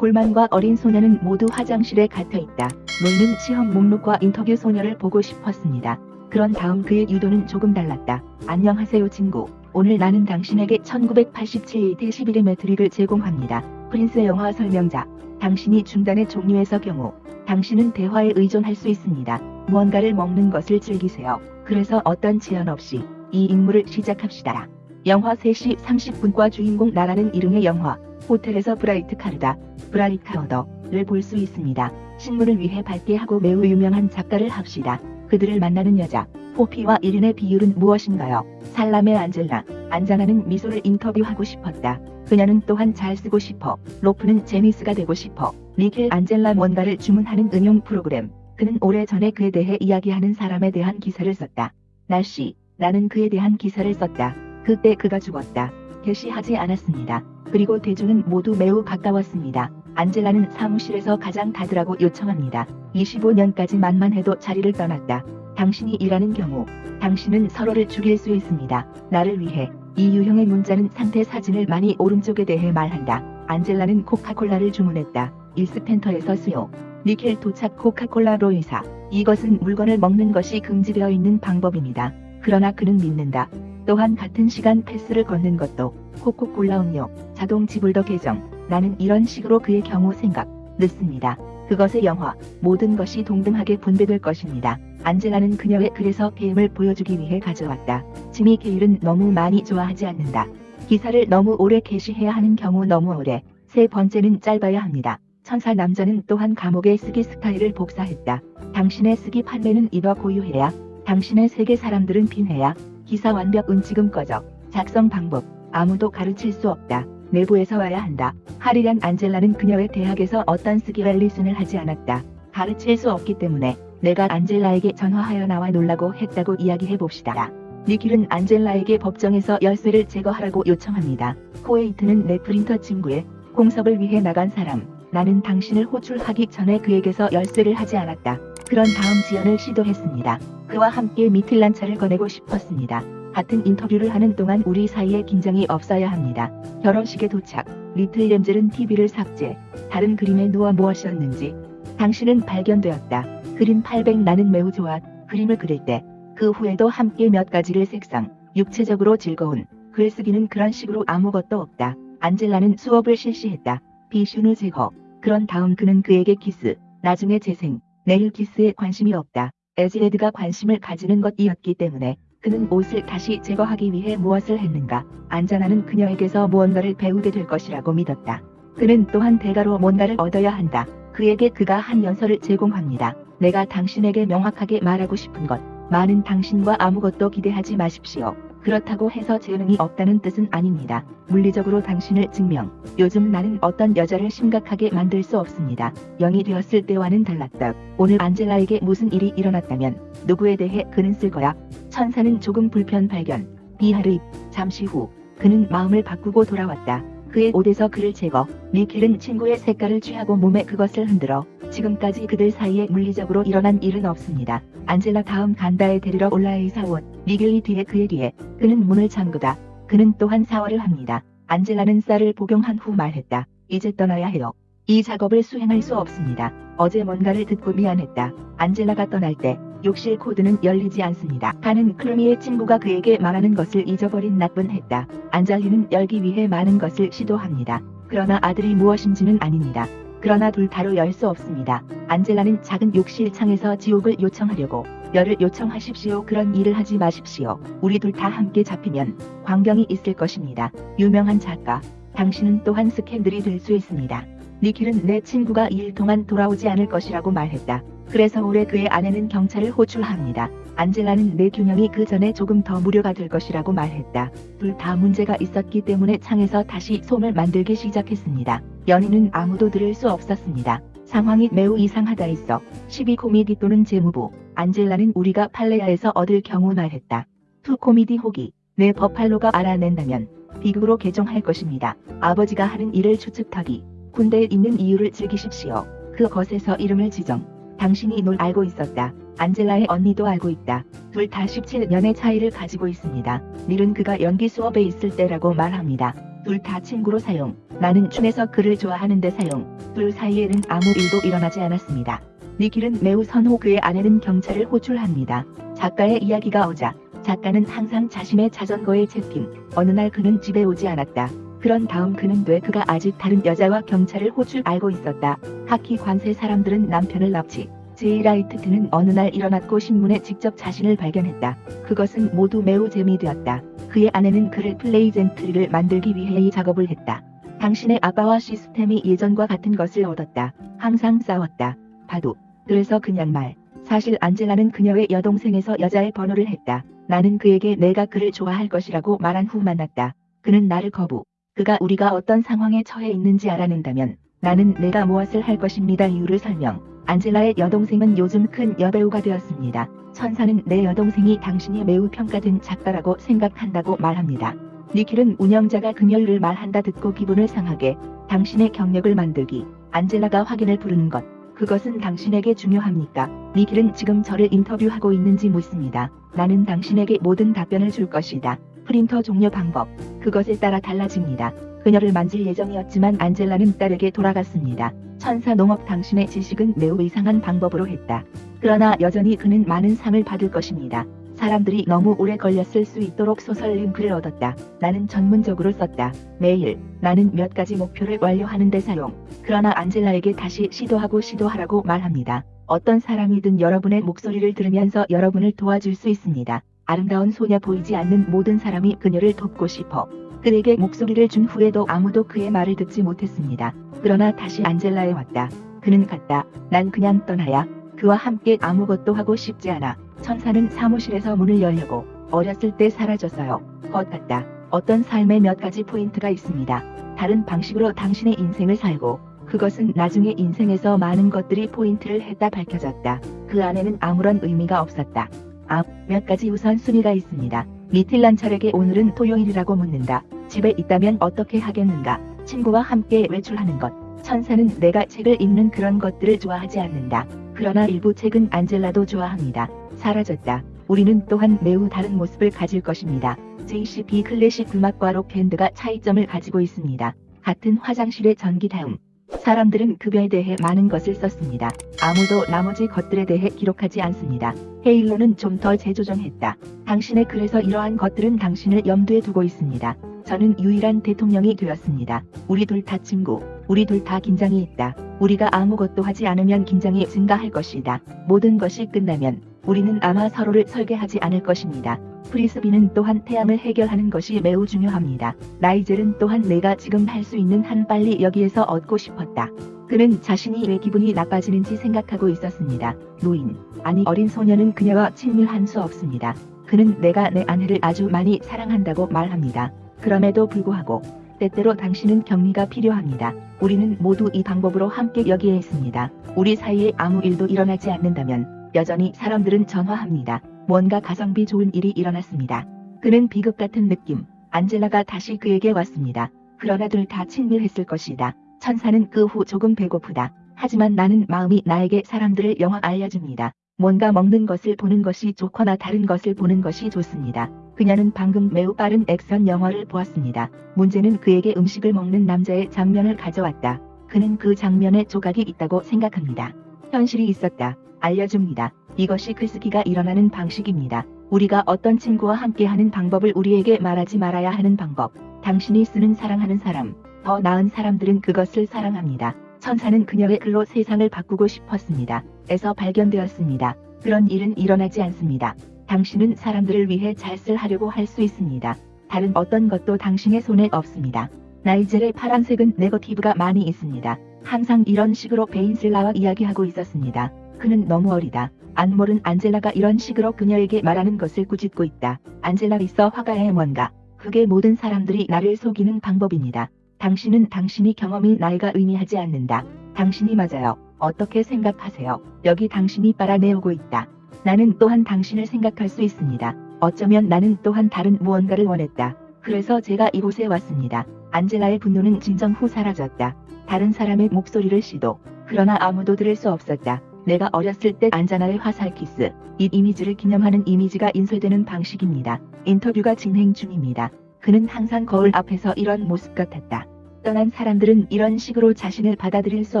골만과 어린 소녀는 모두 화장실에 갇혀 있다. 놀는 시험 목록과 인터뷰 소녀를 보고 싶었습니다. 그런 다음 그의 유도는 조금 달랐다. 안녕하세요 친구. 오늘 나는 당신에게 1987 대11의 트릭을 제공합니다. 프린스 영화 설명자. 당신이 중단의 종류에서 경우 당신은 대화에 의존할 수 있습니다. 무언가를 먹는 것을 즐기세요. 그래서 어떤 제한 없이 이 임무를 시작합시다. 영화 3시 30분과 주인공 나라는 이름의 영화 호텔에서 브라이트 카르다, 브라이카어더를 볼 수 있습니다. 신문을 위해 밝게 하고 매우 유명한 작가를 합시다. 그들을 만나는 여자, 포피와 이른의 비율은 무엇인가요? 살람의 안젤라, 안자나는 미소를 인터뷰하고 싶었다. 그녀는 또한 잘 쓰고 싶어. 로프는 제니스가 되고 싶어. 니켈 안젤라 뭔가를 주문하는 응용 프로그램. 그는 오래전에 그에 대해 이야기하는 사람에 대한 기사를 썼다. 날씨, 나는 그에 대한 기사를 썼다. 그때 그가 죽었다. 게시하지 않았습니다. 그리고 대중은 모두 매우 가까웠습니다. 안젤라는 사무실에서 가장 다드라고 요청합니다. 25년까지만만 해도 자리를 떠났다. 당신이 일하는 경우 당신은 서로를 죽일 수 있습니다. 나를 위해 이 유형의 문자는 상태 사진을 많이 오른쪽에 대해 말한다. 안젤라는 코카콜라를 주문했다. 일스펜터에서 수요. 니켈 도착 코카콜라 로이사. 이것은 물건을 먹는 것이 금지되어 있는 방법입니다. 그러나 그는 믿는다. 또한 같은 시간 패스를 걷는 것도 코코콜라 음료, 자동 지불더 계정. 나는 이런 식으로 그의 경우 생각, 늦습니다. 그것의 영화, 모든 것이 동등하게 분배될 것입니다. 안젤라는 그녀의 그래서 게임을 보여주기 위해 가져왔다. 지미 게일은 너무 많이 좋아하지 않는다. 기사를 너무 오래 게시해야 하는 경우 너무 오래. 세 번째는 짧아야 합니다. 천사 남자는 또한 감옥의 쓰기 스타일을 복사했다. 당신의 쓰기 판례는 이더 고유해야. 당신의 세계 사람들은 빈해야. 기사 완벽은 지금 꺼져. 작성 방법. 아무도 가르칠 수 없다. 내부에서 와야 한다. 하리란 안젤라는 그녀의 대학에서 어떤 쓰기를 리슨을 하지 않았다. 가르칠 수 없기 때문에 내가 안젤라에게 전화하여 나와 놀라고 했다고 이야기해 봅시다. 니킬은 안젤라에게 법정에서 열쇠를 제거하라고 요청합니다. 코에이트는 내 프린터 친구의 공석을 위해 나간 사람. 나는 당신을 호출하기 전에 그에게서 열쇠를 하지 않았다. 그런 다음 지연을 시도했습니다. 그와 함께 미틀란차를 거내고 싶었습니다. 같은 인터뷰를 하는 동안 우리 사이에 긴장이 없어야 합니다. 결혼식에 도착. 리틀 램젤은 TV를 삭제. 다른 그림에 누워 무엇이었는지. 당신은 발견되었다. 그림 800 나는 매우 좋아. 그림을 그릴 때. 그 후에도 함께 몇 가지를 색상. 육체적으로 즐거운. 글쓰기는 그런 식으로 아무것도 없다. 안젤라는 수업을 실시했다. 비슈누 제거. 그런 다음 그는 그에게 키스. 나중에 재생. 내일 키스에 관심이 없다. 에즈레드가 관심을 가지는 것이었기 때문에 그는 옷을 다시 제거하기 위해 무엇을 했는가. 안자나는 그녀에게서 무언가를 배우게 될 것이라고 믿었다. 그는 또한 대가로 뭔가를 얻어야 한다. 그에게 그가 한 연설을 제공합니다. 내가 당신에게 명확하게 말하고 싶은 것. 많은 당신과 아무것도 기대하지 마십시오. 그렇다고 해서 재능이 없다는 뜻은 아닙니다. 물리적으로 당신을 증명. 요즘 나는 어떤 여자를 심각하게 만들 수 없습니다. 영이 되었을 때와는 달랐다. 오늘 안젤라에게 무슨 일이 일어났다면 누구에 대해 그는 쓸 거야. 천사는 조금 불편 발견. 비하르입. 잠시 후 그는 마음을 바꾸고 돌아왔다. 그의 옷에서 그를 제거. 미켈은 친구의 색깔을 취하고 몸에 그것을 흔들어. 지금까지 그들 사이에 물리적으로 일어난 일은 없습니다. 안젤라 다음 간다에 데리러 올라의 사원. 미겔이 뒤에 그의 뒤에. 그는 문을 잠그다. 그는 또한 사활을 합니다. 안젤라는 쌀을 복용한 후 말했다. 이제 떠나야 해요. 이 작업을 수행할 수 없습니다. 어제 뭔가를 듣고 미안했다. 안젤라가 떠날 때 욕실 코드는 열리지 않습니다. 가는 클루미의 친구가 그에게 말하는 것을 잊어버린 나쁜 했다. 안젤리는 열기 위해 많은 것을 시도합니다. 그러나 아들이 무엇인지는 아닙니다. 그러나 둘 다로 열 수 없습니다. 안젤라는 작은 욕실 창에서 지옥을 요청하려고 열을 요청하십시오. 그런 일을 하지 마십시오. 우리 둘 다 함께 잡히면 광경이 있을 것입니다. 유명한 작가. 당신은 또한 스캔들이 될 수 있습니다. 니킬은 내 친구가 2일 동안 돌아오지 않을 것이라고 말했다. 그래서 올해 그의 아내는 경찰을 호출합니다. 안젤라는 내 균형이 그 전에 조금 더 무료가 될 것이라고 말했다. 둘 다 문제가 있었기 때문에 창에서 다시 솜을 만들기 시작했습니다. 연인은 아무도 들을 수 없었습니다. 상황이 매우 이상하다 있어. 12 코미디 또는 재무부. 안젤라는 우리가 팔레아에서 얻을 경우 말했다. 투 코미디 호기. 내 버팔로가 알아낸다면 비극으로 개종할 것입니다. 아버지가 하는 일을 추측하기. 군대에 있는 이유를 즐기십시오. 그 것에서 이름을 지정. 당신이 널 알고 있었다. 안젤라의 언니도 알고 있다. 둘 다 17년의 차이를 가지고 있습니다. 닐은 그가 연기 수업에 있을 때라고 말합니다. 둘 다 친구로 사용. 나는 춘에서 그를 좋아하는데 사용. 둘 사이에는 아무 일도 일어나지 않았습니다. 니킬은 매우 선호 그의 아내는 경찰을 호출합니다. 작가의 이야기가 오자 작가는 항상 자신의 자전거에 채팅. 어느 날 그는 집에 오지 않았다. 그런 다음 그는 돼 그가 아직 다른 여자와 경찰을 호출 알고 있었다. 하키 관세 사람들은 남편을 납치. 제이라이트트는 어느 날 일어났고 신문에 직접 자신을 발견했다. 그것은 모두 매우 재미되었다. 그의 아내는 그를 플레이젠트리를 만들기 위해 이 작업을 했다. 당신의 아빠와 시스템이 예전과 같은 것을 얻었다. 항상 싸웠다. 바도. 그래서 그냥 말. 사실 안젤라는 그녀의 여동생에서 여자의 번호를 했다. 나는 그에게 내가 그를 좋아할 것이라고 말한 후 만났다. 그는 나를 거부. 그가 우리가 어떤 상황에 처해 있는지 알아낸다면 나는 내가 무엇을 할 것입니다. 이유를 설명. 안젤라의 여동생은 요즘 큰 여배우가 되었습니다. 천사는 내 여동생이 당신이 매우 평가된 작가라고 생각한다고 말합니다. 니킬은 운영자가 그녀를 말한다 듣고 기분을 상하게 당신의 경력을 만들기 안젤라가 확인을 부르는 것 그것은 당신에게 중요합니까? 니킬은 지금 저를 인터뷰하고 있는지 묻습니다. 나는 당신에게 모든 답변을 줄 것이다. 프린터 종료 방법 그것에 따라 달라집니다. 그녀를 만질 예정이었지만 안젤라는 딸에게 돌아갔습니다. 천사 농업 당신의 지식은 매우 이상한 방법으로 했다. 그러나 여전히 그는 많은 상을 받을 것입니다. 사람들이 너무 오래 걸렸을 수 있도록 소설 링크를 얻었다. 나는 전문적으로 썼다. 매일 나는 몇 가지 목표를 완료하는 데 사용. 그러나 안젤라에게 다시 시도하고 시도하라고 말합니다. 어떤 사람이든 여러분의 목소리를 들으면서 여러분을 도와줄 수 있습니다. 아름다운 소녀 보이지 않는 모든 사람이 그녀를 돕고 싶어. 그에게 목소리를 준 후에도 아무도 그의 말을 듣지 못했습니다. 그러나 다시 안젤라에 왔다. 그는 갔다. 난 그냥 떠나야. 그와 함께 아무것도 하고 싶지 않아. 천사는 사무실에서 문을 열려고 어렸을 때 사라졌어요. 것 같다. 어떤 삶의 몇 가지 포인트가 있습니다. 다른 방식으로 당신의 인생을 살고 그것은 나중에 인생에서 많은 것들이 포인트를 했다 밝혀졌다. 그 안에는 아무런 의미가 없었다. 아, 몇 가지 우선순위가 있습니다. 미틸란철에게 오늘은 토요일이라고 묻는다. 집에 있다면 어떻게 하겠는가? 친구와 함께 외출하는 것. 천사는 내가 책을 읽는 그런 것들을 좋아하지 않는다. 그러나 일부 책은 안젤라도 좋아합니다. 사라졌다. 우리는 또한 매우 다른 모습을 가질 것입니다. JCB 클래식 음악과 록 밴드가 차이점을 가지고 있습니다. 같은 화장실의 전기 다음. 사람들은 급여에 대해 많은 것을 썼습니다. 아무도 나머지 것들에 대해 기록하지 않습니다. 헤일로는 좀 더 재조정했다. 당신의 글에서 이러한 것들은 당신을 염두에 두고 있습니다. 저는 유일한 대통령이 되었습니다. 우리 둘 다 친구, 우리 둘 다 긴장이 있다. 우리가 아무것도 하지 않으면 긴장이 증가할 것이다. 모든 것이 끝나면 우리는 아마 서로를 설계하지 않을 것입니다. 프리스비는 또한 태양을 해결하는 것이 매우 중요합니다. 나이젤은 또한 내가 지금 할 수 있는 한 빨리 여기에서 얻고 싶었다. 그는 자신이 왜 기분이 나빠지는지 생각하고 있었습니다. 노인, 아니 어린 소녀는 그녀와 친밀한 수 없습니다. 그는 내가 내 아내를 아주 많이 사랑한다고 말합니다. 그럼에도 불구하고 때때로 당신은 격리가 필요합니다. 우리는 모두 이 방법으로 함께 여기에 있습니다. 우리 사이에 아무 일도 일어나지 않는다면 여전히 사람들은 전화합니다. 뭔가 가성비 좋은 일이 일어났습니다. 그는 비극 같은 느낌. 안젤라가 다시 그에게 왔습니다. 그러나 둘 다 친밀했을 것이다. 천사는 그 후 조금 배고프다. 하지만 나는 마음이 나에게 사람들을 영화 알려줍니다. 뭔가 먹는 것을 보는 것이 좋거나 다른 것을 보는 것이 좋습니다. 그녀는 방금 매우 빠른 액션 영화를 보았습니다. 문제는 그에게 음식을 먹는 남자의 장면을 가져왔다. 그는 그 장면에 조각이 있다고 생각합니다. 현실이 있었다. 알려줍니다. 이것이 글쓰기가 일어나는 방식입니다. 우리가 어떤 친구와 함께하는 방법을 우리에게 말하지 말아야 하는 방법. 당신이 쓰는 사랑하는 사람. 더 나은 사람들은 그것을 사랑합니다. 천사는 그녀의 글로 세상을 바꾸고 싶었습니다. 에서 발견되었습니다. 그런 일은 일어나지 않습니다. 당신은 사람들을 위해 잘쓸 하려고 할 수 있습니다. 다른 어떤 것도 당신의 손에 없습니다. 나이젤의 파란색은 네거티브가 많이 있습니다. 항상 이런 식으로 베인슬라와 이야기하고 있었습니다. 그는 너무 어리다. 안몰은 안젤라가 이런 식으로 그녀에게 말하는 것을 꾸짖고 있다. 안젤라 있어 화가의 뭔가. 그게 모든 사람들이 나를 속이는 방법입니다. 당신은 당신이 경험이 나이가 의미하지 않는다. 당신이 맞아요. 어떻게 생각하세요? 여기 당신이 빨아내오고 있다. 나는 또한 당신을 생각할 수 있습니다. 어쩌면 나는 또한 다른 무언가를 원했다. 그래서 제가 이곳에 왔습니다. 안젤라의 분노는 진정 후 사라졌다. 다른 사람의 목소리를 시도. 그러나 아무도 들을 수 없었다. 내가 어렸을 때 안자나의 화살 키스. 이 이미지를 기념하는 이미지가 인쇄되는 방식입니다. 인터뷰가 진행 중입니다. 그는 항상 거울 앞에서 이런 모습 같았다. 떠난 사람들은 이런 식으로 자신을 받아들일 수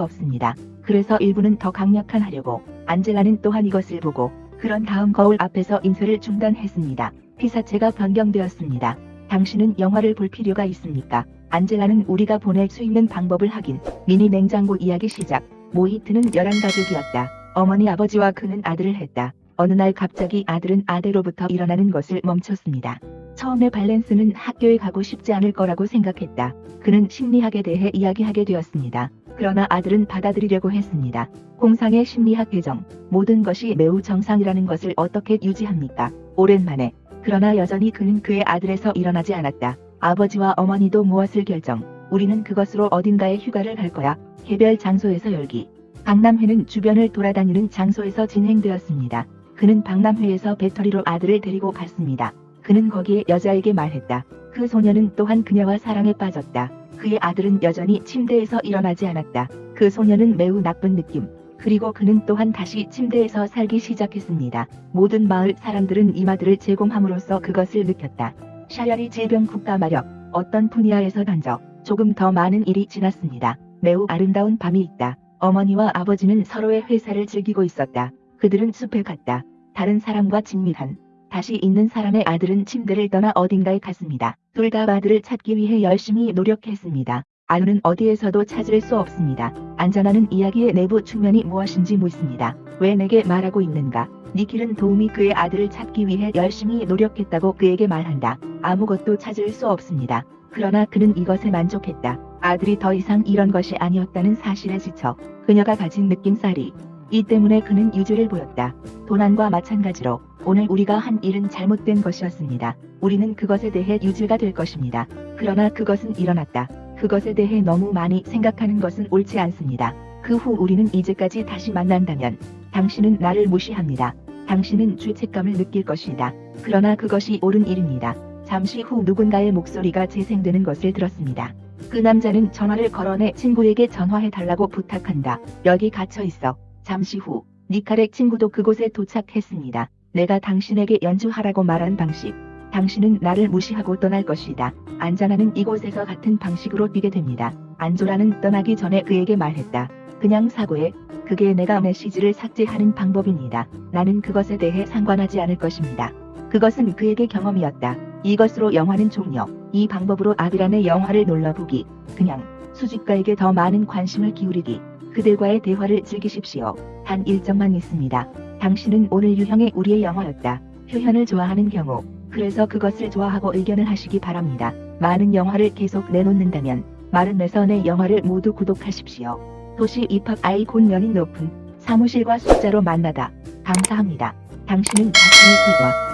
없습니다. 그래서 일부는 더 강력한 하려고 안젤라는 또한 이것을 보고 그런 다음 거울 앞에서 인쇄를 중단했습니다. 피사체가 변경되었습니다. 당신은 영화를 볼 필요가 있습니까? 안젤라는 우리가 보낼 수 있는 방법을 확인. 미니 냉장고 이야기 시작. 모히트는 열한 가족이었다. 어머니 아버지와 그는 아들을 했다. 어느 날 갑자기 아들은 아내로부터 일어나는 것을 멈췄습니다. 처음에 밸런스는 학교에 가고 싶지 않을 거라고 생각했다. 그는 심리학에 대해 이야기하게 되었습니다. 그러나 아들은 받아들이려고 했습니다. 공상의 심리학 개정, 모든 것이 매우 정상이라는 것을 어떻게 유지합니까? 오랜만에. 그러나 여전히 그는 그의 아들에서 일어나지 않았다. 아버지와 어머니도 무엇을 결정. 우리는 그것으로 어딘가에 휴가를 갈 거야. 개별 장소에서 열기. 박람회는 주변을 돌아다니는 장소에서 진행되었습니다. 그는 박람회에서 배터리로 아들을 데리고 갔습니다. 그는 거기에 여자에게 말했다. 그 소녀는 또한 그녀와 사랑에 빠졌다. 그의 아들은 여전히 침대에서 일어나지 않았다. 그 소녀는 매우 나쁜 느낌. 그리고 그는 또한 다시 침대에서 살기 시작했습니다. 모든 마을 사람들은 이마들을 제공함으로써 그것을 느꼈다. 샤야리 질병 국가 마력, 어떤 분야에서 던져 조금 더 많은 일이 지났습니다. 매우 아름다운 밤이 있다. 어머니와 아버지는 서로의 회사를 즐기고 있었다. 그들은 숲에 갔다. 다른 사람과 친밀한 다시 있는 사람의 아들은 침대를 떠나 어딘가에 갔습니다. 둘 다 아들을 찾기 위해 열심히 노력했습니다. 아누는 어디에서도 찾을 수 없습니다. 안전하는 이야기의 내부 측면이 무엇인지 묻습니다. 왜 내게 말하고 있는가? 니킬은 도움이 그의 아들을 찾기 위해 열심히 노력했다고 그에게 말한다. 아무것도 찾을 수 없습니다. 그러나 그는 이것에 만족했다. 아들이 더 이상 이런 것이 아니었다는 사실에 지쳐 그녀가 가진 느낌살이 이 때문에 그는 유죄를 보였다. 도난과 마찬가지로 오늘 우리가 한 일은 잘못된 것이었습니다. 우리는 그것에 대해 유죄가 될 것입니다. 그러나 그것은 일어났다. 그것에 대해 너무 많이 생각하는 것은 옳지 않습니다. 그 후 우리는 이제까지 다시 만난다면 당신은 나를 무시합니다. 당신은 죄책감을 느낄 것이다. 그러나 그것이 옳은 일입니다. 잠시 후 누군가의 목소리가 재생되는 것을 들었습니다. 그 남자는 전화를 걸어내 친구에게 전화해달라고 부탁한다. 여기 갇혀 있어. 잠시 후 니칼의 친구도 그곳에 도착했습니다. 내가 당신에게 연주하라고 말한 방식. 당신은 나를 무시하고 떠날 것이다. 안자나는 이곳에서 같은 방식으로 뛰게 됩니다. 안조라는 떠나기 전에 그에게 말했다. 그냥 사고해. 그게 내가 메시지를 삭제하는 방법입니다. 나는 그것에 대해 상관하지 않을 것입니다. 그것은 그에게 경험이었다. 이것으로 영화는 종료. 이 방법으로 아비란의 영화를 놀러보기. 그냥 수집가에게 더 많은 관심을 기울이기. 그들과의 대화를 즐기십시오. 단 일정만 있습니다. 당신은 오늘 유형의 우리의 영화였다. 표현을 좋아하는 경우. 그래서 그것을 좋아하고 의견을 하시기 바랍니다. 많은 영화를 계속 내놓는다면 마른 매선의 영화를 모두 구독하십시오. 도시 입학 아이콘 연인 높은 사무실과 숫자로 만나다. 감사합니다. 당신은 자신의 글과